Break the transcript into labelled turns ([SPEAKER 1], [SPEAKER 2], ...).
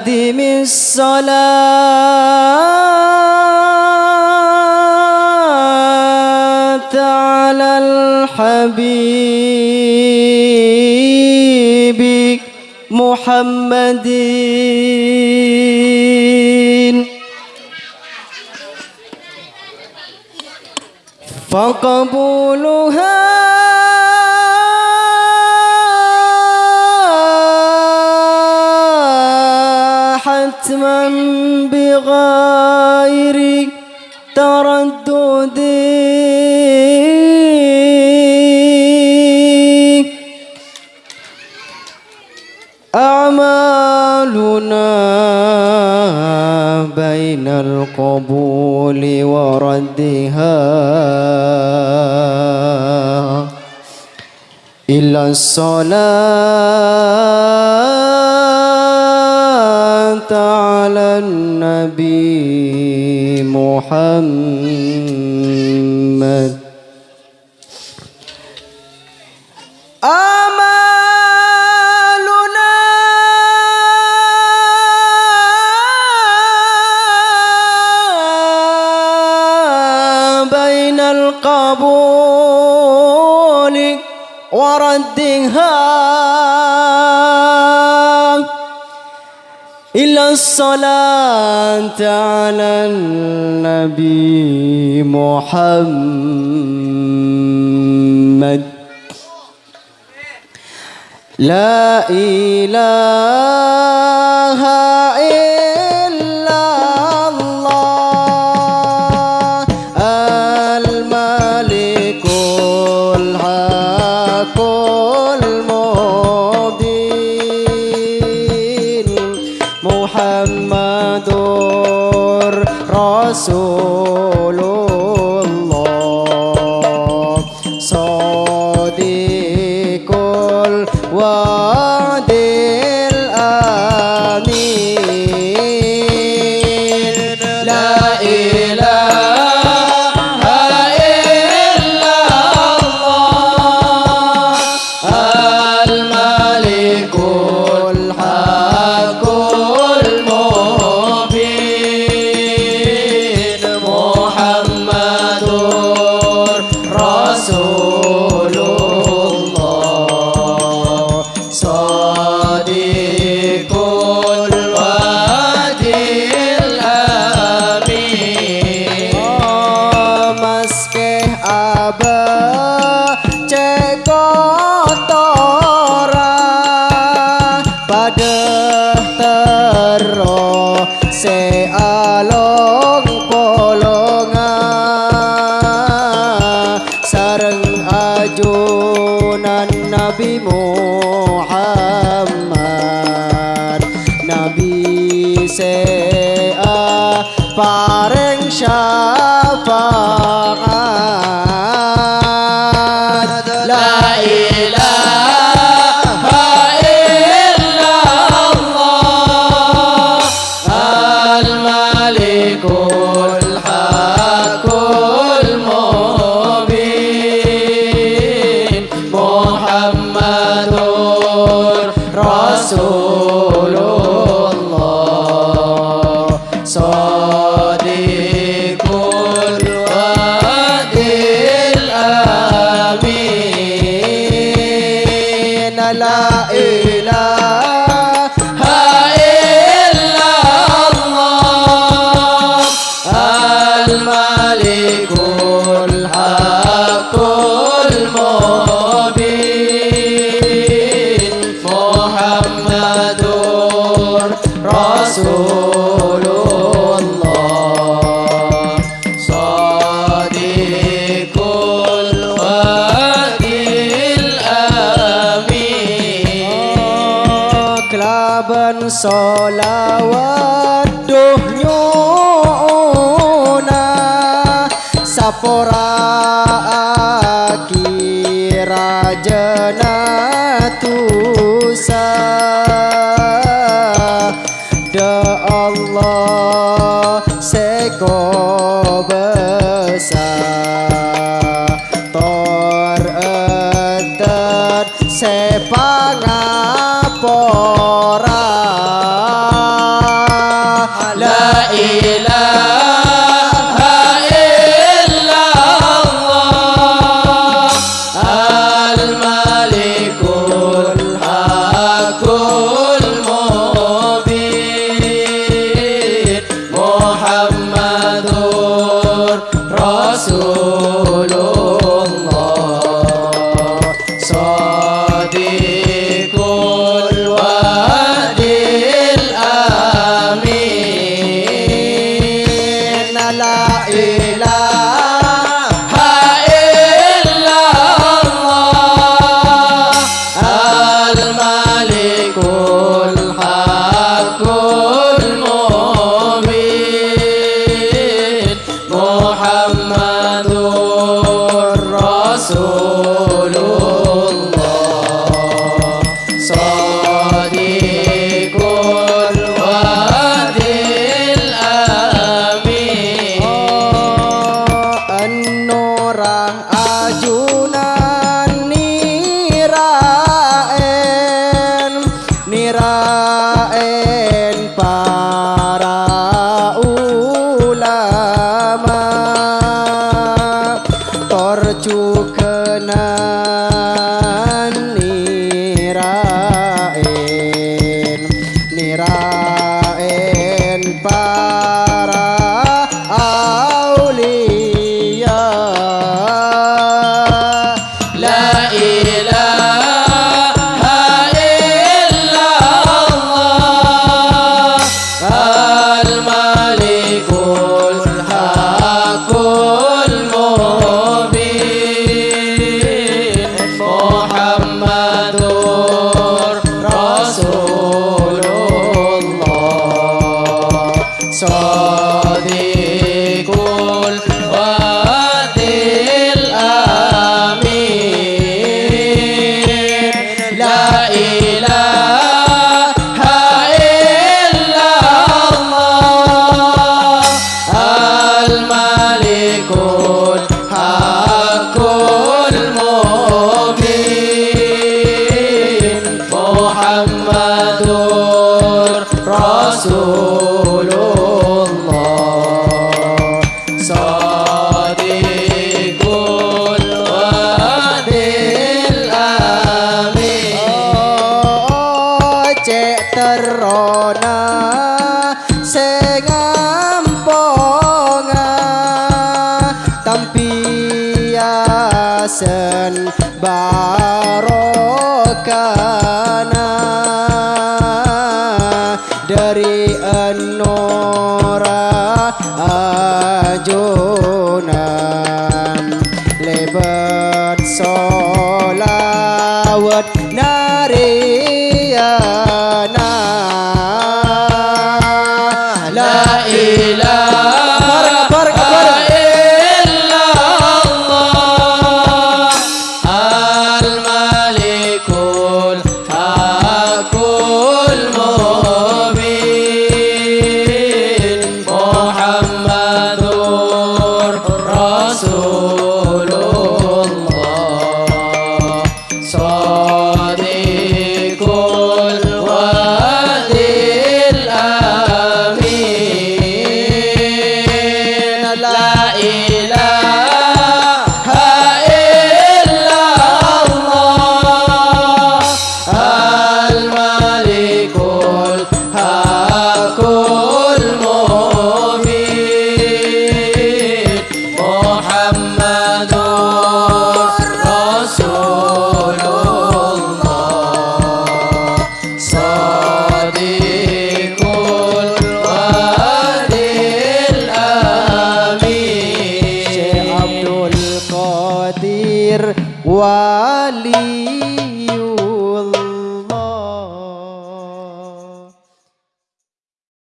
[SPEAKER 1] أدم الصلاة على الحبيب محمد. فقبولها حتما بغير تردد. أعمالنا بين القبول وردها إلا الصلاة. على النبي محمد. آمالنا بين القبول وردها الصلاة على النبي محمد. لا إله they Muhammad Nabi se paring solawat duh nyuna Sapora akira jenatusa Da Allah seko besar Tor etet sepangapora
[SPEAKER 2] إله لا إله
[SPEAKER 1] tampiasen barokana. Dari enora ajunan